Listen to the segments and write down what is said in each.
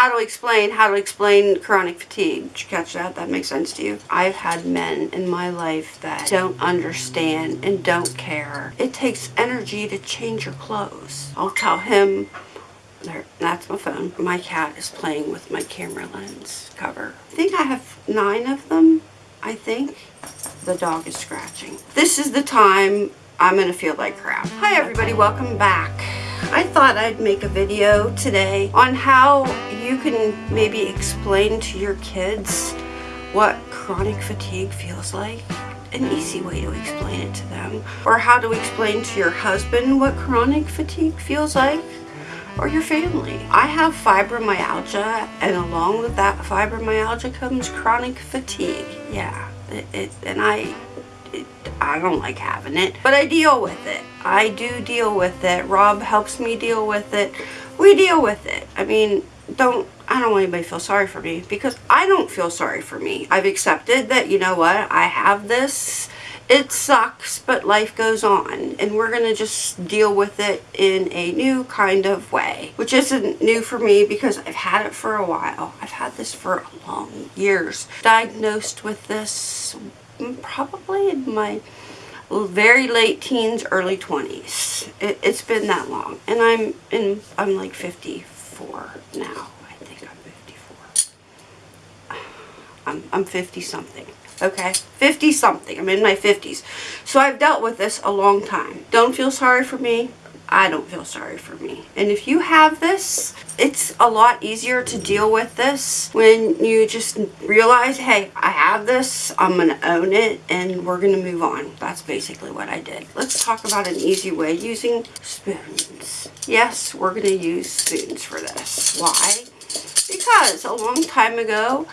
how to explain, how to explain chronic fatigue. Did you catch that? That makes sense to you? I've had men in my life that don't understand and don't care. It takes energy to change your clothes. I'll tell him, there, that's my phone. My cat is playing with my camera lens cover. I think I have nine of them, I think. The dog is scratching. This is the time I'm gonna feel like crap. Hi everybody, welcome back. I thought I'd make a video today on how you can maybe explain to your kids what chronic fatigue feels like an easy way to explain it to them or how to explain to your husband what chronic fatigue feels like or your family. I have fibromyalgia and along with that fibromyalgia comes chronic fatigue. Yeah, it, it, and I it, I don't like having it, but I deal with it. I do deal with it. Rob helps me deal with it. We deal with it. I mean, don't, I don't want anybody to feel sorry for me because I don't feel sorry for me. I've accepted that, you know what, I have this. It sucks, but life goes on and we're going to just deal with it in a new kind of way, which isn't new for me because I've had it for a while. I've had this for long years. Diagnosed with this probably in my very late teens, early 20s. It, has been that long. And I'm in, I'm like 54 now. I think I'm 54. I'm, I'm 50 something. Okay, 50 something. I'm in my 50s. So I've dealt with this a long time. Don't feel sorry for me. I don't feel sorry for me. And if you have this, it's a lot easier to deal with this when you just realize, hey, I have this, I'm going to own it, and we're going to move on. That's basically what I did. Let's talk about an easy way using spoons. Yes, we're going to use spoons for this. Why? Because a long time ago,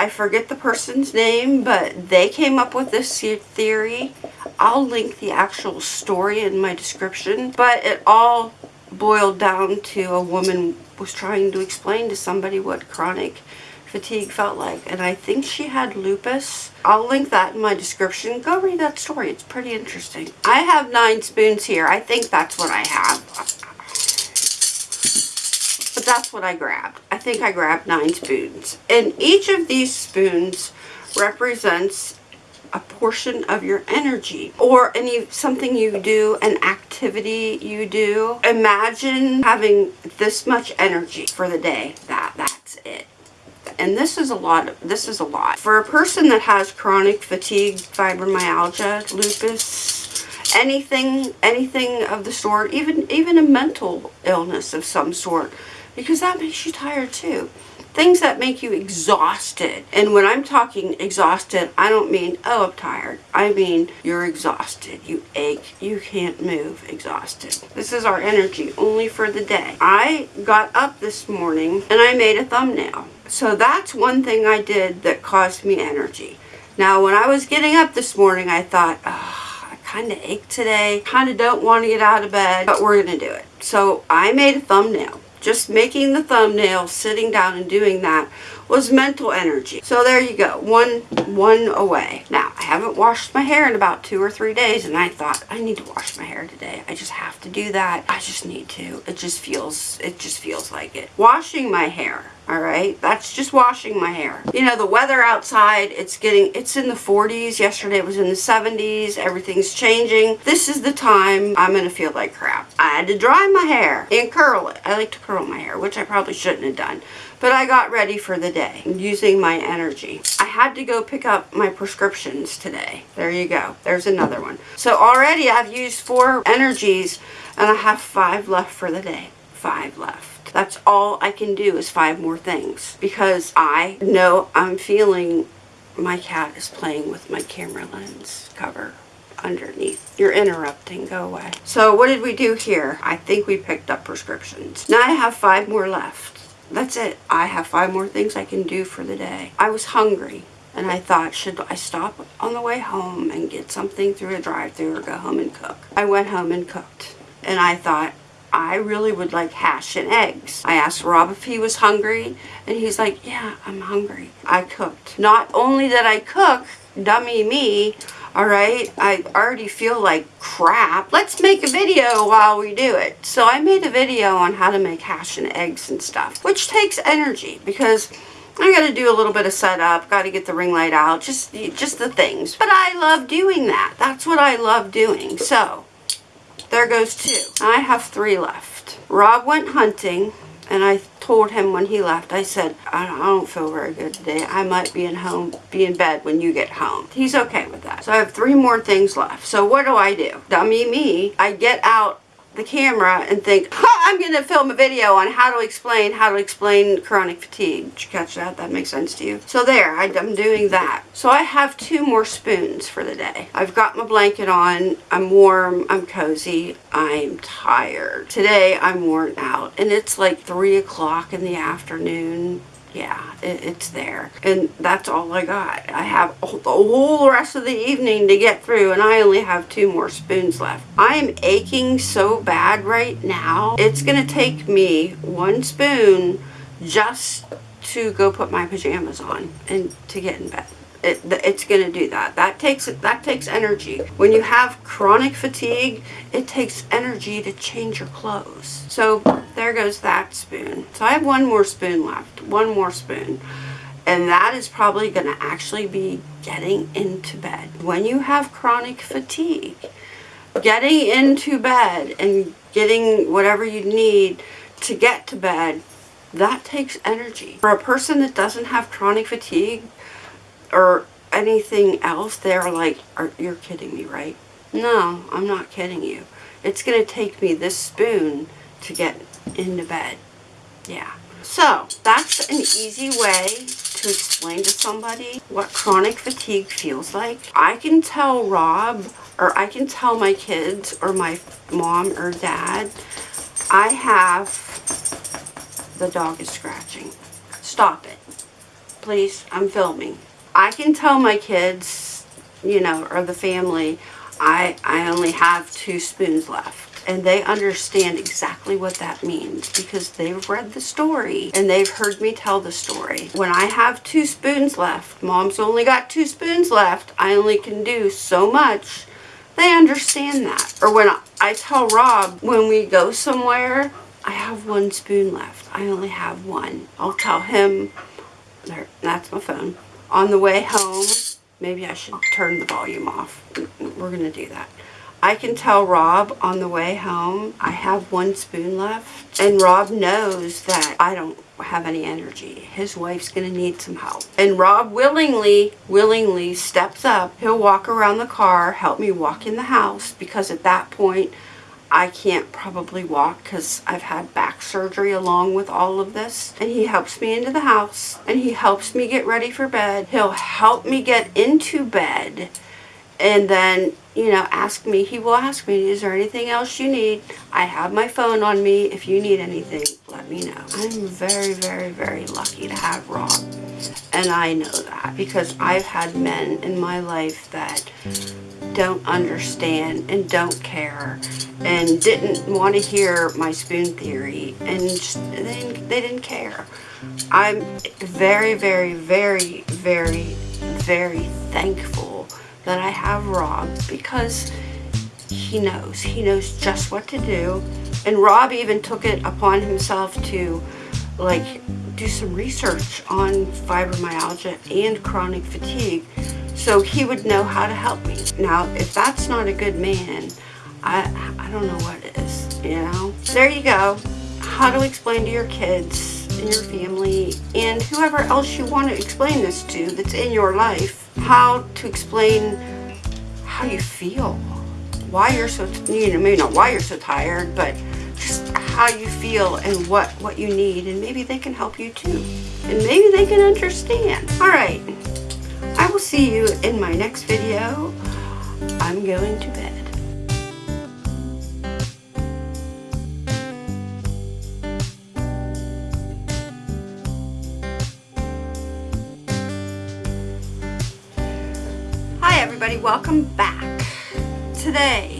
I forget the person's name, but they came up with this theory I'll link the actual story in my description, but it all boiled down to a woman was trying to explain to somebody what chronic fatigue felt like and I think she had lupus. I'll link that in my description. Go read that story. It's pretty interesting. I have nine spoons here. I think that's what I have. But that's what I grabbed. I think I grabbed nine spoons. And each of these spoons represents a portion of your energy or any something you do an activity you do imagine having this much energy for the day that that's it and this is a lot of, this is a lot for a person that has chronic fatigue fibromyalgia lupus anything anything of the sort even even a mental illness of some sort because that makes you tired too things that make you exhausted. And when I'm talking exhausted, I don't mean, oh, I'm tired. I mean, you're exhausted. You ache. You can't move. Exhausted. This is our energy only for the day. I got up this morning and I made a thumbnail. So that's one thing I did that caused me energy. Now, when I was getting up this morning, I thought, oh, I kind of ache today. Kind of don't want to get out of bed, but we're going to do it. So I made a thumbnail just making the thumbnail, sitting down and doing that was mental energy. So there you go, one, one away. Now, I haven't washed my hair in about two or three days and I thought, I need to wash my hair today. I just have to do that. I just need to. It just feels, it just feels like it. Washing my hair all right that's just washing my hair you know the weather outside it's getting it's in the 40s yesterday it was in the 70s everything's changing this is the time i'm gonna feel like crap i had to dry my hair and curl it i like to curl my hair which i probably shouldn't have done but I got ready for the day using my energy. I had to go pick up my prescriptions today. There you go. There's another one. So already I've used four energies and I have five left for the day. Five left. That's all I can do is five more things because I know I'm feeling my cat is playing with my camera lens cover underneath. You're interrupting. Go away. So what did we do here? I think we picked up prescriptions. Now I have five more left. That's it. I have five more things I can do for the day. I was hungry and I thought, should I stop on the way home and get something through a drive-through or go home and cook? I went home and cooked. And I thought, I really would like hash and eggs. I asked Rob if he was hungry, and he's like, yeah, I'm hungry. I cooked. Not only did I cook, dummy me, All right, I already feel like crap. Let's make a video while we do it. So I made a video on how to make hash and eggs and stuff, which takes energy because I got to do a little bit of setup, got to get the ring light out, just just the things. But I love doing that. That's what I love doing. So there goes two. I have three left. Rob went hunting and I told him when he left, I said, I don't feel very good today. I might be in home, be in bed when you get home. He's okay with that. So I have three more things left. So what do I do? Dummy me. I get out the camera and think, I'm going to film a video on how to explain how to explain chronic fatigue. Did you catch that? That makes sense to you? So there, I, am doing that. So I have two more spoons for the day. I've got my blanket on. I'm warm. I'm cozy. I'm tired. Today, I'm worn out. And it's like 3 o'clock in the afternoon yeah, it, it's there. And that's all I got. I have the whole rest of the evening to get through and I only have two more spoons left. I am aching so bad right now. It's going to take me one spoon just to go put my pajamas on and to get in bed it, it's going to do that. That takes it that takes energy. When you have chronic fatigue, it takes energy to change your clothes. So there goes that spoon. So I have one more spoon left. One more spoon. And that is probably going to actually be getting into bed. When you have chronic fatigue, getting into bed and getting whatever you need to get to bed, that takes energy. For a person that doesn't have chronic fatigue, or anything else, they're like, are, you're kidding me, right? No, I'm not kidding you. It's going to take me this spoon to get into bed. Yeah. So, that's an easy way to explain to somebody what chronic fatigue feels like. I can tell Rob, or I can tell my kids, or my mom or dad, I have, the dog is scratching. Stop it. Please, I'm filming. I can tell my kids, you know, or the family, I, I only have two spoons left. And they understand exactly what that means because they've read the story and they've heard me tell the story. When I have two spoons left, mom's only got two spoons left, I only can do so much. They understand that. Or when I tell Rob, when we go somewhere, I have one spoon left. I only have one. I'll tell him, there, that's my phone on the way home, maybe I should turn the volume off. We're going to do that. I can tell Rob on the way home I have one spoon left. And Rob knows that I don't have any energy. His wife's going to need some help. And Rob willingly, willingly steps up. He'll walk around the car, help me walk in the house because at that point I can't probably walk because I've had back surgery along with all of this. And he helps me into the house and he helps me get ready for bed. He'll help me get into bed and then, you know, ask me, he will ask me, is there anything else you need? I have my phone on me. If you need anything, let me know. I'm very, very, very lucky to have Rob. And I know that because I've had men in my life that don't understand and don't care and didn't want to hear my spoon theory and they, didn't, they didn't care. I'm very, very, very, very, very thankful that I have Rob because he knows. He knows just what to do. And Rob even took it upon himself to like do some research on fibromyalgia and chronic fatigue so he would know how to help me. Now, if that's not a good man, I, I don't know what is, you know? There you go. How to explain to your kids and your family and whoever else you want to explain this to that's in your life, how to explain how you feel, why you're so, you know, maybe not why you're so tired, but just how you feel and what, what you need and maybe they can help you too. And maybe they can understand. All right. I will see you in my next video. I'm going to bed. Everybody, welcome back. Today